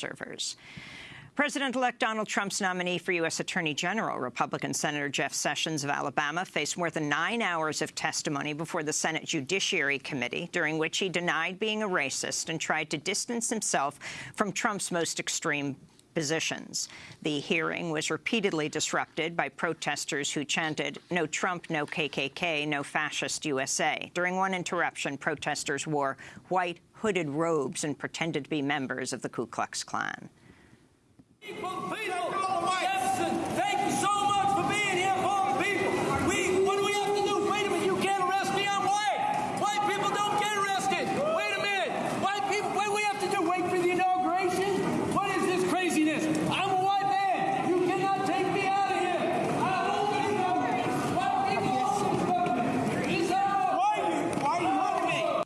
servers. President-elect Donald Trump's nominee for U.S. Attorney General, Republican Senator Jeff Sessions of Alabama, faced more than nine hours of testimony before the Senate Judiciary Committee, during which he denied being a racist and tried to distance himself from Trump's most extreme positions. The hearing was repeatedly disrupted by protesters who chanted, no Trump, no KKK, no fascist USA. During one interruption, protesters wore white hooded robes and pretended to be members of the Ku Klux Klan.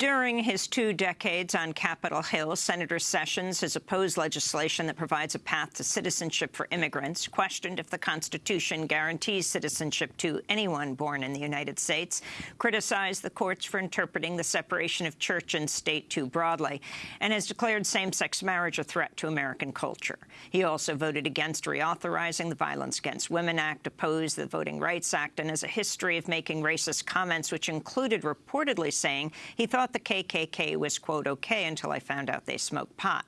During his two decades on Capitol Hill, Senator Sessions has opposed legislation that provides a path to citizenship for immigrants, questioned if the Constitution guarantees citizenship to anyone born in the United States, criticized the courts for interpreting the separation of church and state too broadly, and has declared same-sex marriage a threat to American culture. He also voted against reauthorizing the Violence Against Women Act, opposed the Voting Rights Act, and has a history of making racist comments, which included reportedly saying he thought the KKK was, quote, okay until I found out they smoked pot,